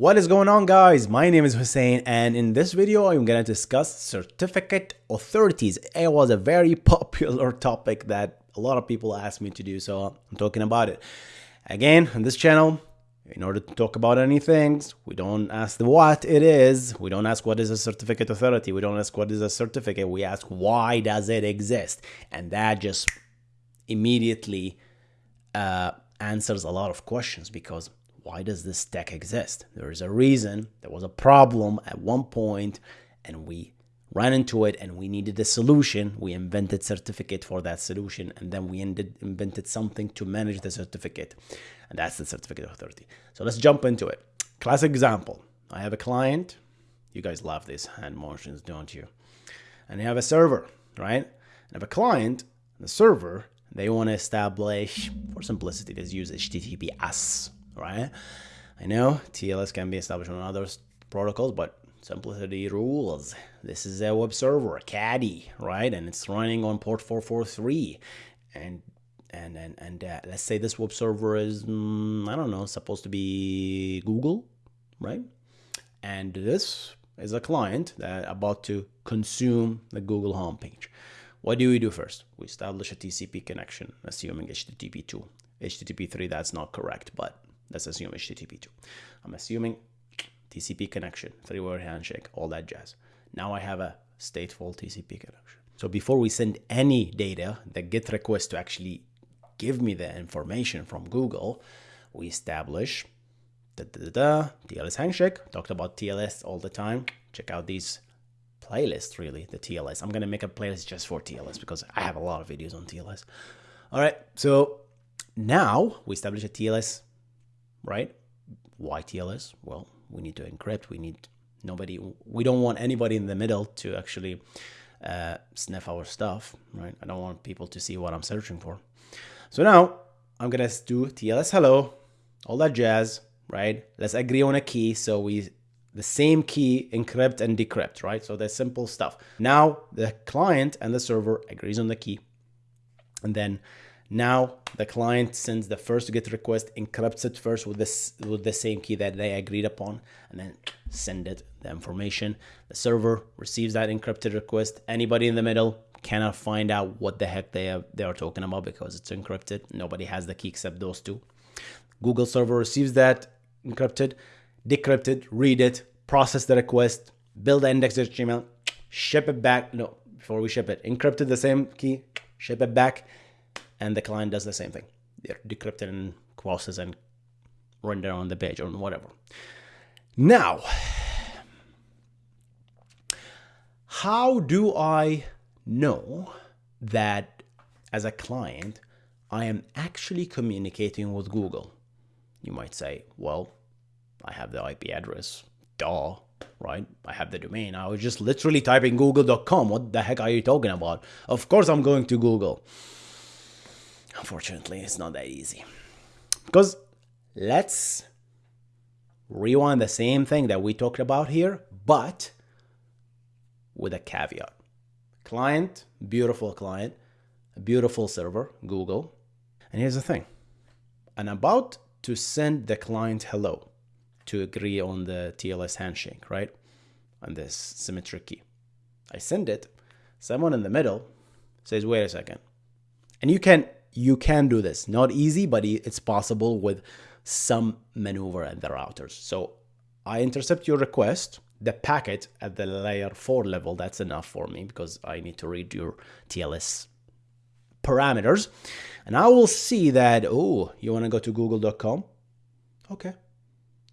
What is going on guys? My name is Hussein and in this video I'm to discuss certificate authorities. It was a very popular topic that a lot of people asked me to do so I'm talking about it. Again, on this channel, in order to talk about any things, we don't ask the what it is. We don't ask what is a certificate authority. We don't ask what is a certificate. We ask why does it exist? And that just immediately uh, answers a lot of questions because why does this tech exist? There is a reason. There was a problem at one point and we ran into it and we needed a solution. We invented certificate for that solution and then we ended, invented something to manage the certificate. And that's the certificate authority. So let's jump into it. Classic example. I have a client. You guys love these hand motions, don't you? And you have a server, right? And have a client, the server, they want to establish, for simplicity, let's use HTTPS right? I know TLS can be established on other protocols, but simplicity rules. This is a web server, Caddy, right? And it's running on port 443. And and and, and uh, let's say this web server is, mm, I don't know, supposed to be Google, right? And this is a client that about to consume the Google homepage. What do we do first? We establish a TCP connection, assuming HTTP2. HTTP3, that's not correct, but Let's assume HTTP2. I'm assuming TCP connection, three-way handshake, all that jazz. Now I have a stateful TCP connection. So before we send any data, the GET request to actually give me the information from Google, we establish da, da, da, TLS handshake. Talked about TLS all the time. Check out these playlists, really, the TLS. I'm going to make a playlist just for TLS because I have a lot of videos on TLS. All right, so now we establish a TLS right? Why TLS? Well, we need to encrypt. We need nobody. We don't want anybody in the middle to actually uh, sniff our stuff, right? I don't want people to see what I'm searching for. So now I'm gonna do TLS hello, all that jazz, right? Let's agree on a key so we the same key encrypt and decrypt, right? So that's simple stuff. Now the client and the server agrees on the key, and then now the client sends the first GET request, encrypts it first with this with the same key that they agreed upon, and then send it the information. The server receives that encrypted request. Anybody in the middle cannot find out what the heck they are, they are talking about because it's encrypted. Nobody has the key except those two. Google server receives that encrypted, decrypted, read it, process the request, build the index.html, ship it back. No, before we ship it, encrypted the same key, ship it back and the client does the same thing. They're decrypted in process and render on the page or whatever. Now, how do I know that as a client, I am actually communicating with Google? You might say, well, I have the IP address, duh, right? I have the domain. I was just literally typing google.com. What the heck are you talking about? Of course I'm going to Google. Unfortunately, it's not that easy. Because let's rewind the same thing that we talked about here, but with a caveat. Client, beautiful client, beautiful server, Google. And here's the thing. I'm about to send the client hello to agree on the TLS handshake, right? On this symmetric key. I send it. Someone in the middle says, wait a second. And you can you can do this. Not easy, but it's possible with some maneuver in the routers. So I intercept your request, the packet at the layer 4 level, that's enough for me because I need to read your TLS parameters. And I will see that, oh, you want to go to google.com? Okay.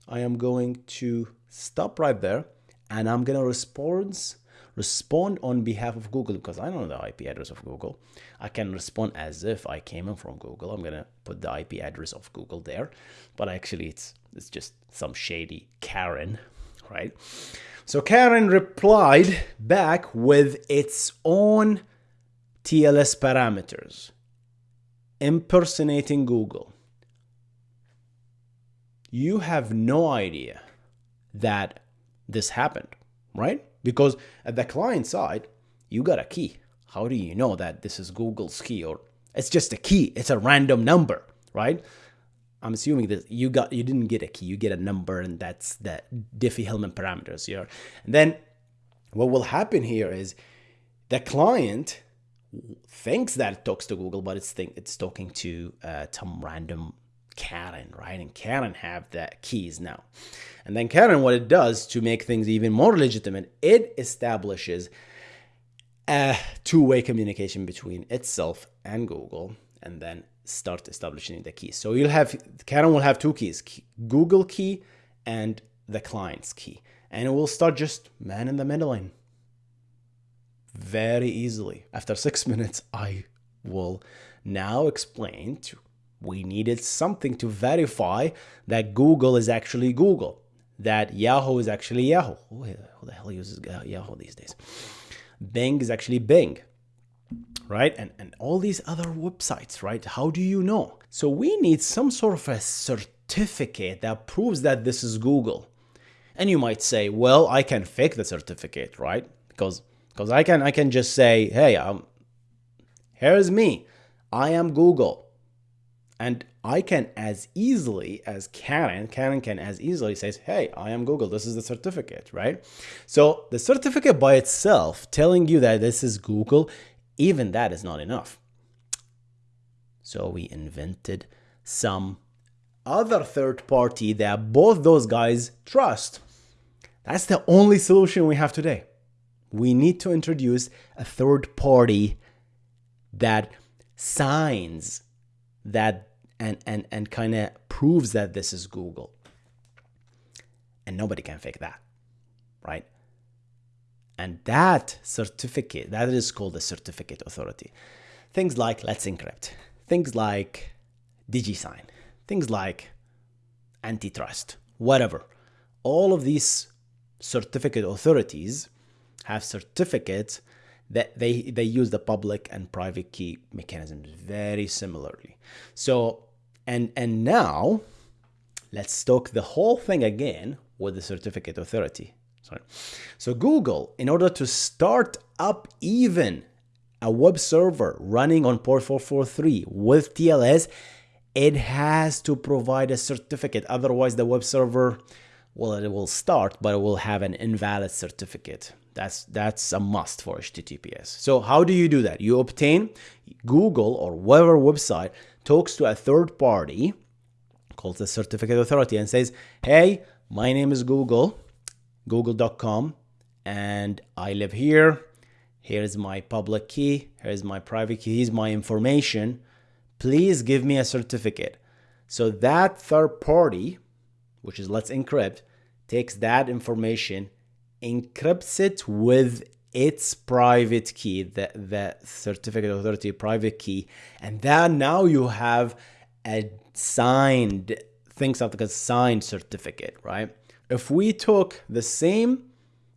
I am going to stop right there and I'm going to respond respond on behalf of Google because I don't know the IP address of Google. I can respond as if I came in from Google. I'm gonna put the IP address of Google there, but actually it's it's just some shady Karen, right? So Karen replied back with its own TLS parameters, impersonating Google. You have no idea that this happened, right? Because at the client side, you got a key. How do you know that this is Google's key or it's just a key? It's a random number, right? I'm assuming that you got you didn't get a key, you get a number, and that's the Diffie-Hellman parameters here. And then what will happen here is the client thinks that it talks to Google, but it's think it's talking to uh, some random Karen, right? And Karen have the keys now. And then Karen, what it does to make things even more legitimate, it establishes a two-way communication between itself and Google, and then start establishing the keys. So you'll have Karen will have two keys: Google key and the client's key, and it will start just man in the middle very easily. After six minutes, I will now explain to we needed something to verify that Google is actually Google, that Yahoo is actually Yahoo. Who the hell uses Yahoo these days? Bing is actually Bing, right? And, and all these other websites, right? How do you know? So we need some sort of a certificate that proves that this is Google. And you might say, well, I can fake the certificate, right? Because because I can I can just say, hey, um, here's me. I am Google. And I can as easily as Karen, Karen can as easily says, hey, I am Google. This is the certificate, right? So the certificate by itself telling you that this is Google, even that is not enough. So we invented some other third party that both those guys trust. That's the only solution we have today we need to introduce a third party that signs that and and and kind of proves that this is Google. And nobody can fake that, right? And that certificate, that is called a certificate authority. Things like Let's Encrypt, things like DigiSign, things like Entrust, whatever. All of these certificate authorities have certificates that they, they use the public and private key mechanisms very similarly. So, and, and now let's talk the whole thing again with the certificate authority. Sorry. So Google, in order to start up even a web server running on port 443 with TLS, it has to provide a certificate. Otherwise, the web server, well, it will start, but it will have an invalid certificate. That's that's a must for HTTPS. So how do you do that? You obtain Google or whatever website talks to a third party called the certificate authority and says, "Hey, my name is Google, google.com, and I live here. Here's my public key, here's my private key, here's my information. Please give me a certificate." So that third party, which is Let's Encrypt, takes that information encrypts it with its private key, the, the certificate authority private key. And then now you have a signed, things like a signed certificate, right? If we took the same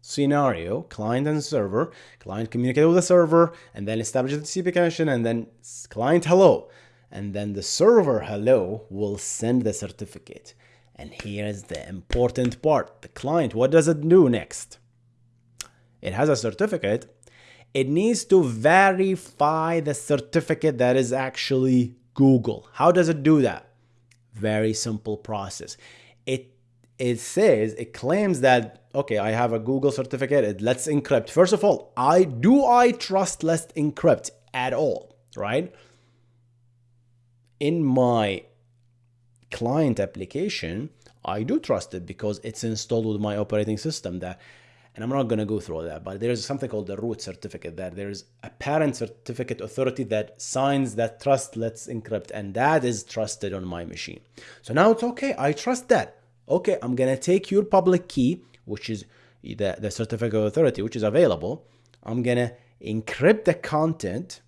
scenario, client and server, client communicate with the server, and then establish the TCP connection, and then client hello, and then the server hello will send the certificate. And here's the important part. The client, what does it do next? It has a certificate. It needs to verify the certificate that is actually Google. How does it do that? Very simple process. It it says it claims that okay, I have a Google certificate. It let's encrypt. First of all, I do I trust Let's Encrypt at all, right? In my client application, I do trust it because it's installed with my operating system that and I'm not going to go through that, but there's something called the root certificate that there's a parent certificate authority that signs that trust let's encrypt and that is trusted on my machine. So now it's okay, I trust that. Okay, I'm going to take your public key, which is the, the certificate authority, which is available. I'm going to encrypt the content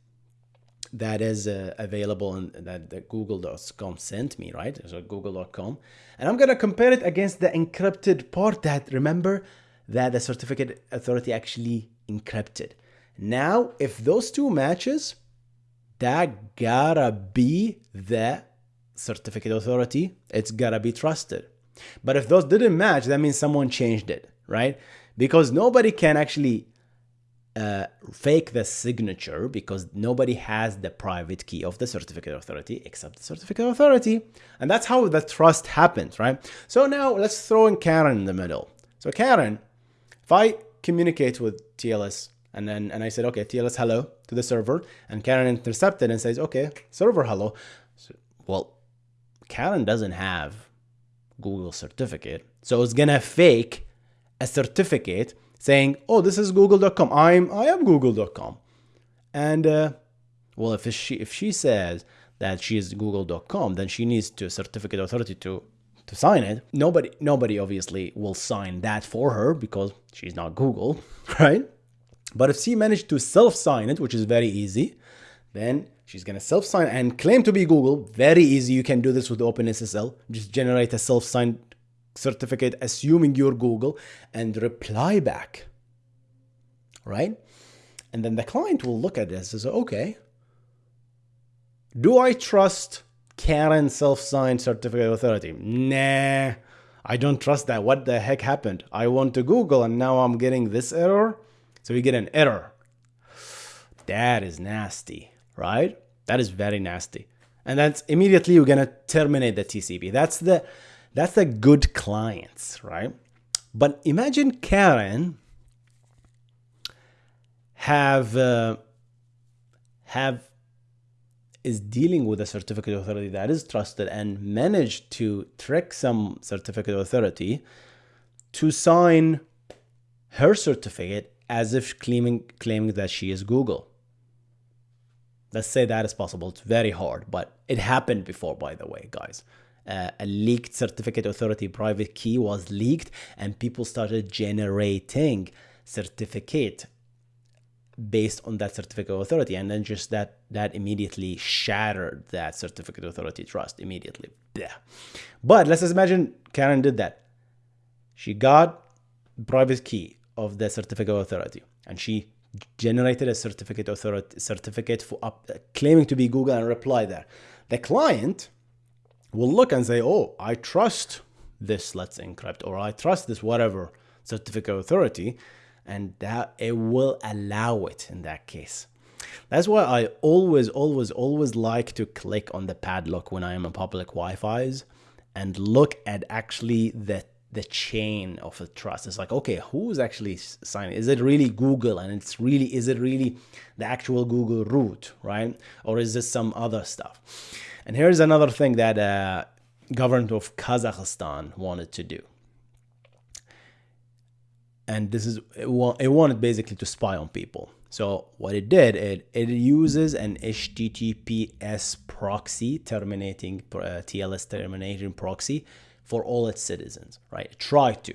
that is uh, available and that, that google.com sent me, right? So google.com. And I'm going to compare it against the encrypted part that, remember, that the certificate authority actually encrypted. Now, if those two matches, that gotta be the certificate authority. It's gotta be trusted. But if those didn't match, that means someone changed it, right? Because nobody can actually uh, fake the signature because nobody has the private key of the certificate authority except the certificate authority. And that's how the trust happens, right? So now let's throw in Karen in the middle. So Karen, if I communicate with TLS and then and I said, okay, TLS hello to the server, and Karen intercepted and says, okay, server hello. So, well, Karen doesn't have Google certificate, so it's gonna fake a certificate saying, "Oh, this is google.com. I'm I am google.com." And uh, well, if she if she says that she is google.com, then she needs to certificate authority to to sign it. Nobody nobody obviously will sign that for her because she's not Google, right? But if she managed to self-sign it, which is very easy, then she's gonna self-sign and claim to be Google. Very easy. You can do this with OpenSSL. Just generate a self-signed certificate assuming you're Google and reply back. Right? And then the client will look at this and say, okay, do I trust Karen self-signed certificate authority? Nah, I don't trust that. What the heck happened? I want to Google and now I'm getting this error. So we get an error. That is nasty, right? That is very nasty. And that's immediately you're gonna terminate the TCP. That's the that's the good clients, right? But imagine Karen have uh, have is dealing with a certificate authority that is trusted and managed to trick some certificate authority to sign her certificate as if claiming claiming that she is Google. Let's say that is possible. It's very hard, but it happened before, by the way, guys uh, a leaked certificate authority private key was leaked and people started generating certificate based on that certificate authority. And then just that that immediately shattered that certificate authority trust immediately. But let's just imagine karen did that. She got private key of the certificate authority and she generated a certificate authority certificate for up, uh, claiming to be google and reply there. The client will look and say, oh, I trust this Let's Encrypt or I trust this whatever certificate authority and that it will allow it in that case. That's why I always, always, always like to click on the padlock when I am in public Wi-Fi's and look at actually the the chain of the trust. It's like, okay, who's actually signing? Is it really Google? And it's really, is it really the actual Google root, right? Or is this some other stuff? And here's another thing that uh, government of Kazakhstan wanted to do. And this is, it, wanted basically to spy on people. So what it did, it, it uses an HTTPS proxy terminating, uh, TLS terminating proxy for all its citizens, right? It tried to.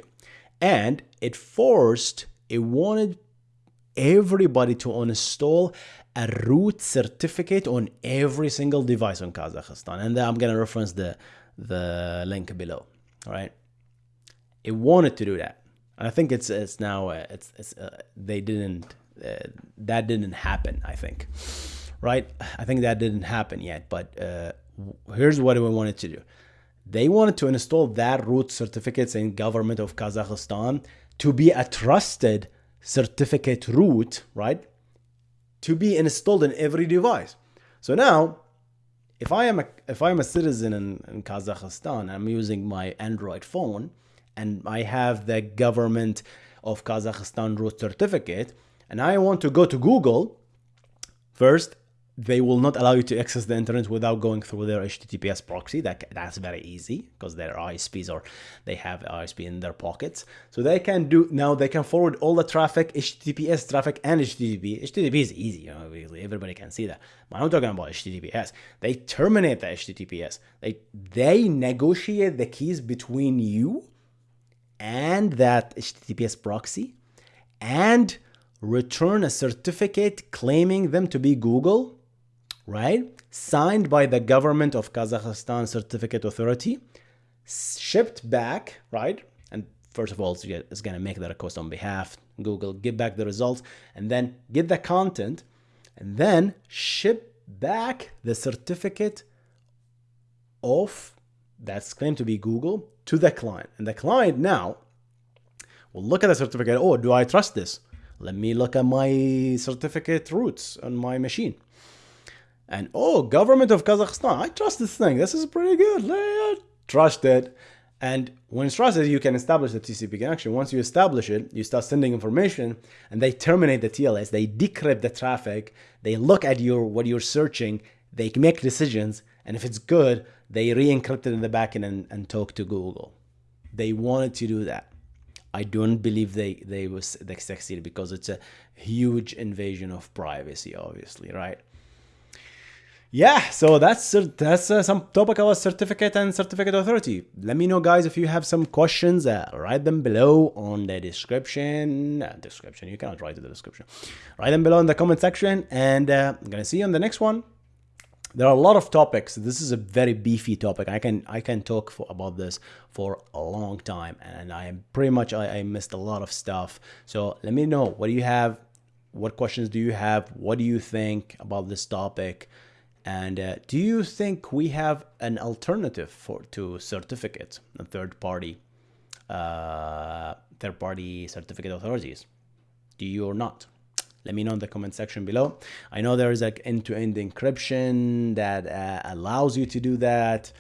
And it forced, it wanted everybody to install a root certificate on every single device on Kazakhstan. And I'm going to reference the, the link below, all right? It wanted to do that. And I think it's it's now uh, it's, it's uh, they didn't uh, that didn't happen. I think, right? I think that didn't happen yet. But uh, here's what we wanted to do. They wanted to install that root certificates in government of Kazakhstan to be a trusted certificate root, right? To be installed in every device. So now, if I am a if I am a citizen in, in Kazakhstan, I'm using my Android phone, and I have the government of Kazakhstan root certificate, and I want to go to Google, first they will not allow you to access the internet without going through their HTTPS proxy. That that's very easy because their ISPs or they have ISP in their pockets. So they can do now. They can forward all the traffic, HTTPS traffic, and HTTP. HTTP is easy, you know, everybody can see that. But I'm talking about HTTPS. They terminate the HTTPS. They they negotiate the keys between you and that HTTPS proxy, and return a certificate claiming them to be Google right? Signed by the government of Kazakhstan Certificate Authority, shipped back, right? And first of all, it's going to make the request on behalf, Google, give back the results, and then get the content, and then ship back the certificate of that's claimed to be Google to the client. And the client now will look at the certificate. Oh, do I trust this? let me look at my certificate roots on my machine. And oh, government of Kazakhstan, I trust this thing. This is pretty good. Uh, trust it. And when it's trusted, you can establish the TCP connection. Once you establish it, you start sending information and they terminate the TLS. They decrypt the traffic. They look at your what you're searching. They make decisions. And if it's good, they re-encrypt it in the backend and, and talk to Google. They wanted to do that. I don't believe they they was they succeeded because it's a huge invasion of privacy, obviously, right? Yeah so that's that's uh, some topic about certificate and certificate authority. Let me know guys if you have some questions uh, write them below on the description uh, description you cannot write in the description. Write them below in the comment section and uh, i'm gonna see you on the next one. There are a lot of topics. This is a very beefy topic. I can i can talk for, about this for a long time and i am pretty much I, I missed a lot of stuff. So let me know what do you have? What questions do you have? What do you think about this topic and uh, do you think we have an alternative for to certificates, third party, uh, third party certificate authorities? Do you or not? Let me know in the comment section below. I know there is like end-to-end encryption that uh, allows you to do that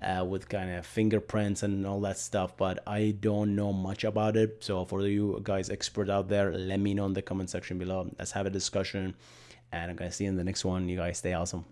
uh, with kind of fingerprints and all that stuff, but I don't know much about it. So for you guys expert out there, let me know in the comment section below. Let's have a discussion and I'm gonna see you in the next one. You guys stay awesome.